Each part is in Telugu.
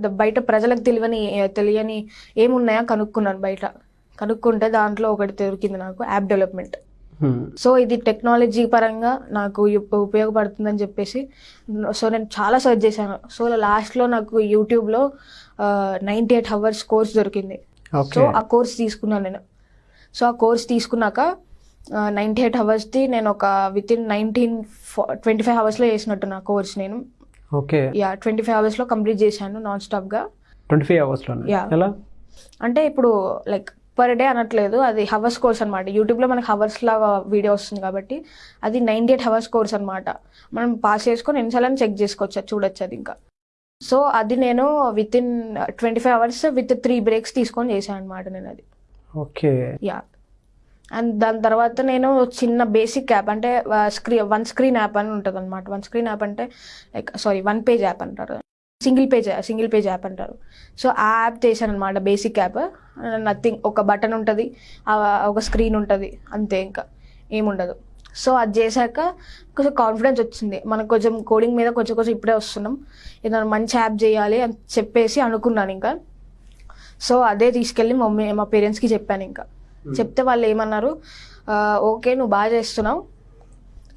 బయట ప్రజలకు తెలియని తెలియని ఏమున్నాయో కనుక్కున్నాను బయట. కనుక్కుంటే దాంట్లో ఒకటి దొరికింది నాకు యాప్ డెవలప్మెంట్. సో ఇది టెక్నాలజీ పరంగా నాకు ఉప్- ఉపయోగపడుతుందని చెప్పేసి సో నేను చాలా సెర్చ్ చేశాను. సో లాస్ట్లో నాకు యూట్యూబ్లో నైంటీ ఎయిట్ అవర్స్ కోర్స్ దొరికింది. సో ఆ కోర్స్ తీసుకున్నాను నేను. సో ఆ కోర్స్ తీసుకున్నాక నైంటీ ఎయిట్ అవర్స్ది నేను ఒక within nineteen twenty five అవర్స్లో చేసినట్టు నా కోర్స్ నేను. ఓకే. యా ట్వంటీ ఫైవ్ అవర్స్లో కంప్లీట్ చేశాను నాన్ స్టాప్గా ట్వంటీ ఫైవ్ అవర్స్లో Yeah. ఎలా? అంటే ఇప్పుడు లైక్ పర్ డే అనట్లేదు అది హవర్స్ కోర్స్ అనమాట యూట్యూబ్లో మనకి హవర్స్ లాగా వీడియో వస్తుంది కాబట్టి అది నైంటీ ఎయిట్ హవర్స్ కోర్స్ అనమాట మనం పాస్ చేసుకొని ఎన్నిసార్లు చెక్ చేసుకోవచ్చు చూడొచ్చు అది ఇంకా. సో అది నేను within twenty five hours with three breaks తీసుకొని చేశాను అనమాట నేను అది ఓకే. యా అండ్ దాని తర్వాత నేను చిన్న బేసిక్ యాప్ అంటే స్క్రీన్ వన్ స్క్రీన్ యాప్ అని ఉంటుంది అనమాట వన్ స్క్రీన్ యాప్ అంటే like sorry one page app అంటారు. Single page single page app అంటారు. సో ఆ యాప్ చేశాను అనమాట బేసిక్ యాప్. నథింగ్ ఒక బటన్ ఉంటుంది ఒక స్క్రీన్ ఉంటుంది అంతే ఇంకా. ఏముండదు. సో అది చేశాక కొంచెం కాన్ఫిడెన్స్ వచ్చింది. మనకు కొంచెం కోడింగ్ మీద కొంచెం కొంచెం ఇప్పుడే వస్తున్నాం. ఏదైనా మంచి యాప్ చేయాలి అని చెప్పేసి అనుకున్నాను ఇంకా. సో అదే తీసుకెళ్ళి మా మమ్మీ మా పేరెంట్స్కి చెప్పాను ఇంకా. చెప్తే వాళ్ళు ఏమన్నారు "ఆ, ఓకే నువ్వు బాగా చేస్తున్నావు.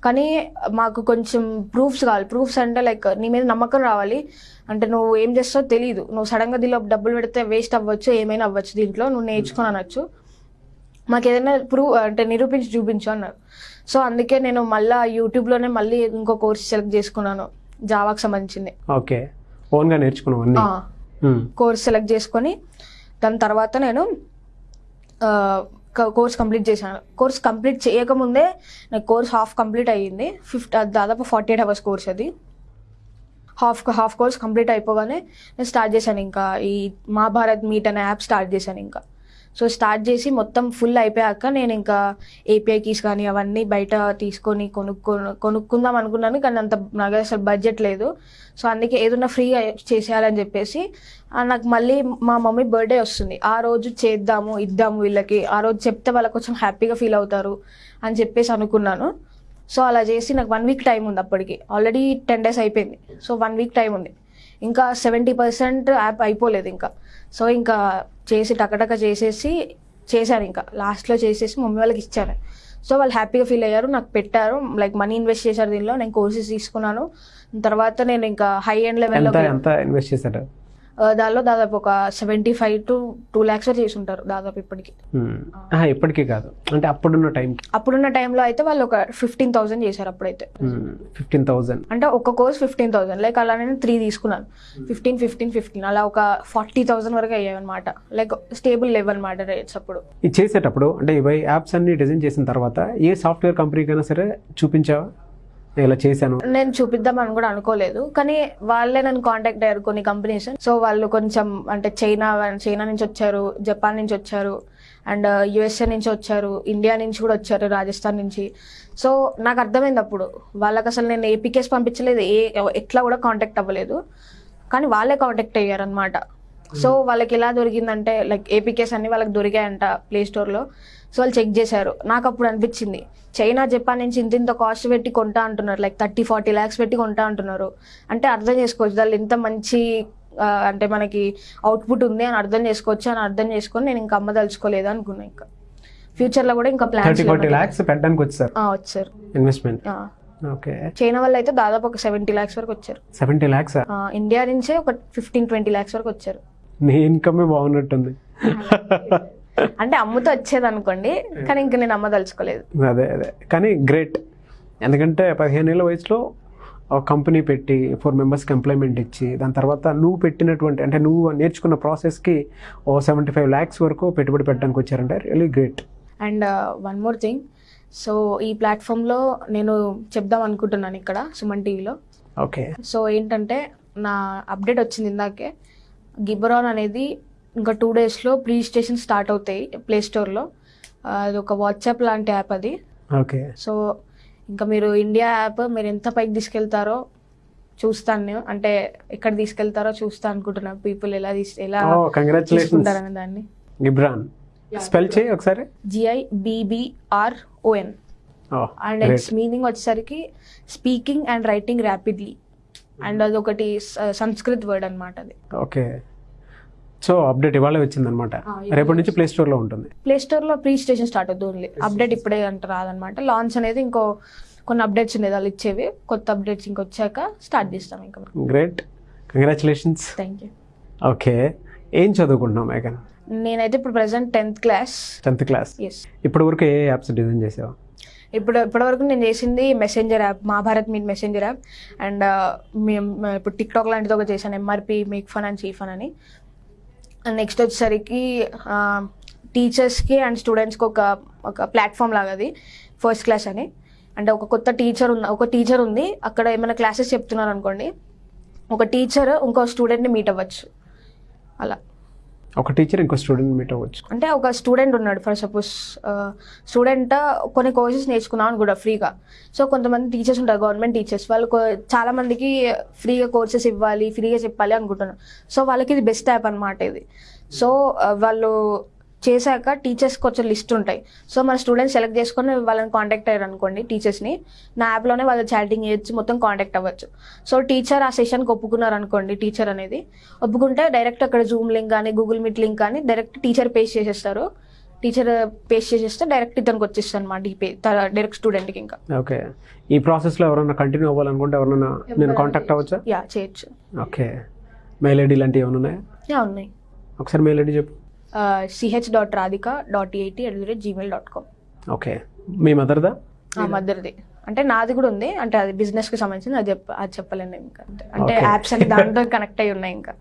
కానీ మాకు కొంచెం ప్రూఫ్స్ కావాలి. ప్రూఫ్స్ అంటే లైక్ నీ మీద నమ్మకం రావాలి. అంటే నువ్వు ఏం చేస్తావో తెలియదు నువ్వు సడన్గా దీనిలో డబ్బులు పెడితే వేస్ట్ అవ్వచ్చు ఏమైనా అవ్వచ్చు దీంట్లో. నువ్వు నేర్చుకొని అనొచ్చు. మాకు ఏదైనా ప్రూవ్ అంటే నిరూపించి చూపించు అన్నారు. సో అందుకే నేను మళ్ళీ యూట్యూబ్లోనే మళ్ళీ ఇంకో కోర్స్ సెలెక్ట్ చేసుకున్నాను జావాకి సంబంధించింది. ఓకే. ఓన్గా నేర్చుకున్నావు అన్ని. ఆ, కోర్స్ సెలెక్ట్ చేసుకొని దాని తర్వాత నేను కోర్స్ కంప్లీట్ చేశాను. కోర్స్ కంప్లీట్ చేయకముందే నాకు కోర్స్ హాఫ్ కంప్లీట్ అయ్యింది. ఫిఫ్త్ దాదాపు ఫార్టీ ఎయిట్ అవర్స్ కోర్స్ అది. హాఫ్ హాఫ్ కోర్స్ కంప్లీట్ అయిపోగానే నేను స్టార్ట్ చేశాను ఇంకా ఈ మహాభారత్ మీట్ అనే యాప్ స్టార్ట్ చేశాను ఇంకా. సో స్టార్ట్ చేసి మొత్తం ఫుల్ అయిపోయాక నేను ఇంకా ఏపీఐ కీస్ కానీ అవన్నీ బయట తీసుకొని కొనుక్కో కొనుక్కుందాం అనుకున్నాను కానీ అంత నాకు అసలు బడ్జెట్ లేదు. సో అందుకే ఏదన్నా ఫ్రీ చేసేయాలని చెప్పేసి నాకు మళ్ళీ మా మమ్మీ బర్త్డే వస్తుంది. ఆ రోజు చేద్దాము ఇద్దాము వీళ్ళకి. ఆ రోజు చెప్తే వాళ్ళకి కొంచెం హ్యాపీగా ఫీల్ అవుతారు అని చెప్పేసి అనుకున్నాను. సో అలా చేసి నాకు వన్ వీక్ టైం ఉంది అప్పటికి. ఆల్రెడీ టెన్ డేస్ అయిపోయింది. సో వన్ వీక్ టైం ఉంది. ఇంకా సెవెంటీ పర్సెంట్ యాప్ అయిపోలేదు ఇంకా. సో ఇంకా చేసి టకటక చేసేసి చేశాను ఇంకా. లాస్ట్లో చేసేసి మమ్మీ వాళ్ళకి ఇచ్చాను. సో వాళ్ళు హ్యాపీగా ఫీల్ అయ్యారు. నాకు పెట్టారు. లైక్ మనీ ఇన్వెస్ట్ చేశారు దీనిలో. నేను కోర్సెస్ తీసుకున్నాను. తర్వాత నేను ఇంకా హై ఎండ్ లెవెల్లో ఇన్వెస్ట్ చేశారు? దానిలో దాదాపు ఒక seventy five to two lakhs చేసి ఉంటారు దాదాపు ఇప్పటికి. ఇప్పటికీ కాదు. అంటే అప్పుడున్న టైంకి అప్పుడున్న టైంలో అయితే వాళ్ళు ఒక ఫిఫ్టీన్ థౌసండ్ చేశారు అప్పుడైతే. ఫిఫ్టీన్ థౌజండ్ అంటే ఒక కోర్స్ ఫిఫ్టీన్ థౌసండ్ లైక్ అలా నేను త్రీ తీసుకున్నాను. ఫిఫ్టీన్ ఫిఫ్టీన్ ఫిఫ్టీన్ అలా ఒక ఫార్టీ థౌసండ్ వరకు అయ్యాయి అనమాట లైక్ స్టేబుల్ లెవెల్ అనమాట రేట్స్ అప్పుడు. ఇది చేసేటప్పుడు అంటే ఇవి యాప్స్ అన్ని డిజైన్ చేసిన తర్వాత ఏ సాఫ్ట్వేర్ కంపెనీకైనా సరే చూపించావా? ఇలా చేశాను? నేను చూపిద్దామని కూడా అనుకోలేదు. కానీ వాళ్ళే నన్ను కాంటాక్ట్ అయ్యారు కొన్ని కంపెనీస్ సో వాళ్ళు కొంచెం అంటే చైనా చైనా నుంచి వచ్చారు జపాన్ నుంచి వచ్చారు అండ్ uh, యుఎస్ఏ నుంచి వచ్చారు ఇండియా నుంచి కూడా వచ్చారు రాజస్థాన్ నుంచి. సో నాకు అర్థమైంది అప్పుడు. వాళ్ళకి అసలు నేను ఏపీకేస్ పంపించలేదు ఏ ఎట్లా కూడా కాంటాక్ట్ అవ్వలేదు. కానీ వాళ్ళే కాంటాక్ట్ అయ్యారు అనమాట సో వాళ్ళకి ఎలా దొరికిందంటే లైక్ ఏపీకేస్ అన్ని వాళ్ళకి దొరికాయంట ప్లే స్టోర్లో సో వాళ్ళు చెక్ చేశారు. నాకు అప్పుడు అనిపించింది. చైనా జపాన్ నుంచి ఇంత ఇంత కాస్ట్ పెట్టి కొంటా అంటున్నారు. లైక్ థర్టీ ఫార్టీ ల్యాక్స్ పెట్టి కొంటా అంటున్నారు. అంటే అర్థం చేసుకోవచ్చు. వాళ్ళు ఇంత మంచి అంటే మనకి అవుట్పుట్ ఉంది అని అర్థం చేసుకోవచ్చు అని అర్థం చేసుకొని నేను ఇంకా అమ్మదలుచుకోలేదు అనుకున్నా ఇంకా. ఫ్యూచర్లో కూడా ఇంకా పెట్టడానికి వచ్చారు? వచ్చారు. ఇన్వెస్ట్మెంట్. ఓకే చైనా వాళ్ళు అయితే దాదాపు ఒక సెవెంటీ ల్యాక్స్ వరకు వచ్చారు. సెవెంటీ ల్యాక్స్ ఇండియా నుంచే ఒక ఫిఫ్టీన్ ట్వంటీ ల్యాక్స్ వరకు వచ్చారు. నీ ఇన్కమే బాగున్నట్టుంది. అంటే అమ్ముతో వచ్చేది అనుకోండి కానీ ఇంకా నేను అమ్మదలుచుకోలేదు. అదే అదే. కానీ గ్రేట్. ఎందుకంటే పదిహేను ఏళ్ళ వయసులో ఒక కంపెనీ పెట్టి ఫోర్ మెంబర్స్కి ఎంప్లాయ్మెంట్ ఇచ్చి దాని తర్వాత నువ్వు పెట్టినటువంటి అంటే నువ్వు నేర్చుకున్న ప్రాసెస్కి ఓ సెవెంటీ ఫైవ్ ల్యాక్స్ వరకు పెట్టుబడి పెట్టడానికి వచ్చారంటే really great and one more thing so ఈ ప్లాట్ఫామ్లో నేను చెప్దాం అనుకుంటున్నాను ఇక్కడ సుమన్ టీవీలో. ఓకే సో ఏంటంటే నా అప్డేట్ వచ్చింది ఇందాకే. గిబరాన్ అనేది ఇంకా టూ డేస్లో ప్రీ స్టేషన్ స్టార్ట్ అవుతాయి ప్లే స్టోర్లో అది ఒక వాట్సాప్ లాంటి యాప్ అది. ఓకే. సో ఇంకా మీరు ఇండియా యాప్ మీరు ఎంత పైకి తీసుకెళ్తారో చూస్తాను నేను. అంటే ఎక్కడ తీసుకెళ్తారో చూస్తా అనుకుంటున్నాను పీపుల్ ఎలా తీసు ఎలా కంగ్రాచులేషన్స్ తీసుకుంటారని దాన్ని. గిబ్రాన్. స్పెల్ చేయి ఒకసారి. GI BBR ఓఎన్ and. It's meaning వచ్చేసరికి speaking and writing rapidly and అది ఒకటి స- సంస్కృత్ వర్డ్ అనమాట అది. ఓకే. సో అప్డేట్ ఇవాళ వచ్చిందనమాట రేపటి నుంచి ప్లే స్టోర్లో ఉంటుంది. ప్లే స్టోర్లో ప్రీ స్టేషన్ స్టార్ట్ అవుతుంది ఓన్లీ అప్డేట్ ఇప్పుడే అంట రాదనమాట లాంచ్ అనేది ఇంకో కొన్ని అప్డేట్స్ ఉండేది వాళ్ళు ఇచ్చేవి. కొత్త అప్డేట్స్ ఇంకొచ్చాక స్టార్ట్ చేస్తాం ఇంకా great congratulations thank you okay. ఏం చదువుకుంటున్నావు మేఘన్? నేనైతే ఇప్పుడు present tenth class tenth class yes ఇప్పటి వరకు ఏ యాప్స్ డిజైన్ చేసావు? ఇప్పుడు ఇప్పటివరకు నేను చేసింది messenger app Mahabharat meet messenger app and మేము ఇప్పుడు టిక్టాక్ లాంటిది ఒక చేశాను ఎంఆర్పి మేక్ ఫన్ అండ్ చీ ఫన్ అని. అండ్ నెక్స్ట్ వచ్చేసరికి టీచర్స్కి అండ్ స్టూడెంట్స్కి ఒక ఒక ప్లాట్ఫామ్ లాగా అది ఫస్ట్ క్లాస్ అని. అంటే ఒక కొత్త టీచర్ ఉన్న ఒక టీచర్ ఉంది అక్కడ ఏమైనా క్లాసెస్ చెప్తున్నారు అనుకోండి ఒక టీచర్ ఇంకో స్టూడెంట్ని మీట్ అవ్వచ్చు. అలా. ఒక టీచర్ ఇంకో స్టూడెంట్ మీట్ అవ్వచ్చు. అంటే ఒక స్టూడెంట్ ఉన్నాడు ఫర్ సపోజ్ స్టూడెంట్ కొన్ని కోర్సెస్ నేర్చుకున్నాను కూడా ఫ్రీగా సో కొంతమంది టీచర్స్ ఉంటారు గవర్నమెంట్ టీచర్స్ వాళ్ళు చాలా మందికి ఫ్రీగా కోర్సెస్ ఇవ్వాలి ఫ్రీగా చెప్పాలి అనుకుంటున్నారు. సో వాళ్ళకి ఇది బెస్ట్ యాప్ అనమాట ఇది. సో వాళ్ళు చేశాక టీచర్స్ కొంచెం లిస్ట్ ఉంటాయి. సో మన స్టూడెంట్స్ సెలెక్ట్ చేసుకొని వాళ్ళని కాంటాక్ట్ అయ్యారు అనుకోండి టీచర్స్ని నా. యాప్లోనే వాళ్ళు చాటింగ్ చేయొచ్చు మొత్తం కాంటాక్ట్ అవ్వచ్చు. సో టీచర్ ఆ సెషన్కి ఒప్పుకున్నారు అనుకోండి టీచర్ అనేది. ఒప్పుకుంటే డైరెక్ట్ అక్కడ జూమ్ లింక్ కానీ గూగుల్ మీట్ లింక్ కానీ డైరెక్ట్ టీచర్ పేస్ట్ చేసేస్తారు. టీచర్ పేస్ట్ చేసేస్తే డైరెక్ట్ ఇతనికి వచ్చేస్తుంది అనమాట ఈ డైరెక్ట్ స్టూడెంట్కి ఇంకా. ఓకే. ఈ ప్రాసెస్లో ఎవరైనా కంటిన్యూ అవ్వాలనుకుంటే ఎవరైనా నేను కాంటాక్ట్ అవ్వచ్చా? యా చేయొచ్చు. ఓకే. మెయిల్ ఐడి లాంటివి ఏమైనా ఉన్నాయా? యా ఉన్నాయి. ఒకసారి మెయిల్ ఐడి చెప్పు. CH dot Radhika dot eighty at the rate Gmail dot com okay మీ మదర్దా? ఆ మదర్ది. అంటే నాది కూడా ఉంది. అంటే అది బిజినెస్కి సంబంధించింది. అది చెప్ప అది చెప్పలేను ఇంకా. అంటే. యాప్స్ అన్ని దాంతో కనెక్ట్ అయి ఉన్నాయి ఇంకా.